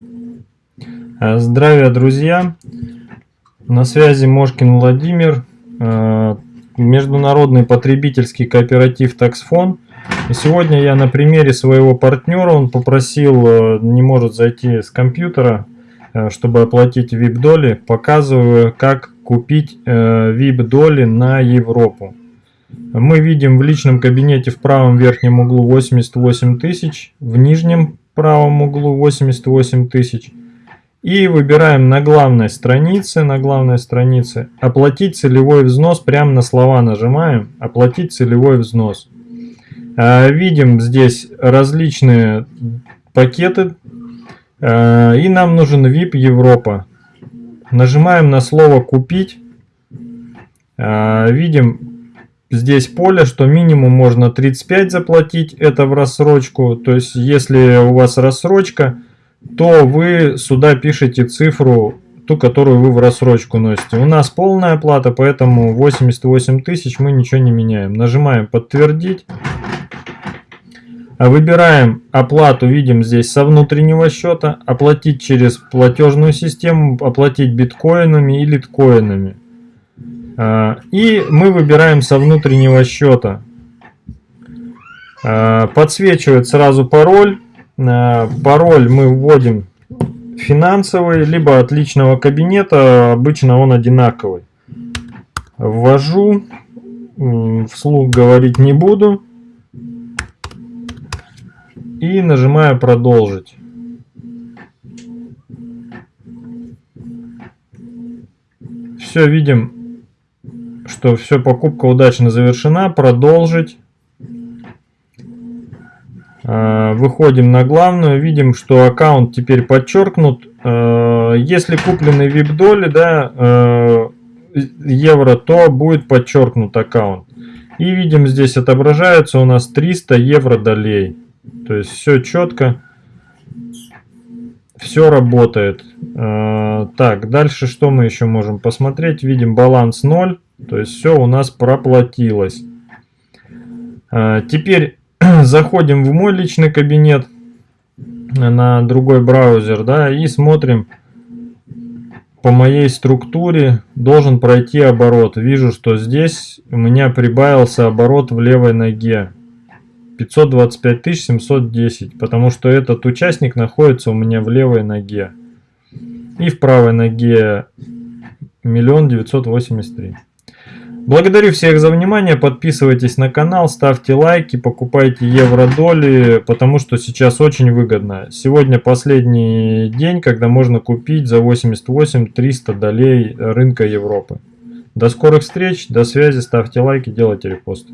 Э, здравия, друзья! На связи Мошкин Владимир, э, международный потребительский кооператив Таксфон. Сегодня я на примере своего партнера, он попросил, э, не может зайти с компьютера, чтобы оплатить VIP-доли, показываю, как купить VIP-доли на Европу. Мы видим в личном кабинете в правом верхнем углу 88 тысяч, в нижнем правом углу 88 тысяч. И выбираем на главной странице, на главной странице оплатить целевой взнос, прямо на слова нажимаем, оплатить целевой взнос. А, видим здесь различные пакеты, а, и нам нужен VIP Европа. Нажимаем на слово купить, а, видим здесь поле, что минимум можно 35 заплатить, это в рассрочку, то есть если у вас рассрочка, то вы сюда пишете цифру, ту, которую вы в рассрочку носите. У нас полная оплата, поэтому 88 тысяч мы ничего не меняем. Нажимаем подтвердить. Выбираем оплату, видим здесь со внутреннего счета, оплатить через платежную систему, оплатить биткоинами и литкоинами. А, и мы выбираем со внутреннего счета. А, подсвечивает сразу пароль. Пароль мы вводим финансовый, либо от личного кабинета, обычно он одинаковый. Ввожу, вслух говорить не буду. И нажимаю продолжить. Все, видим, что все, покупка удачно завершена. Продолжить. Э, выходим на главную, видим, что аккаунт теперь подчеркнут. Э, если куплены VIP доли, да, э, евро, то будет подчеркнут аккаунт. И видим, здесь отображается у нас 300 евро долей. То есть все четко, все работает. Так, дальше что мы еще можем посмотреть? Видим баланс 0, то есть все у нас проплатилось. Теперь заходим в мой личный кабинет на другой браузер, да, и смотрим по моей структуре должен пройти оборот. Вижу, что здесь у меня прибавился оборот в левой ноге. 525 710, потому что этот участник находится у меня в левой ноге. И в правой ноге 1 983 Благодарю всех за внимание, подписывайтесь на канал, ставьте лайки, покупайте евро-доли, потому что сейчас очень выгодно. Сегодня последний день, когда можно купить за 88-300 долей рынка Европы. До скорых встреч, до связи, ставьте лайки, делайте репосты.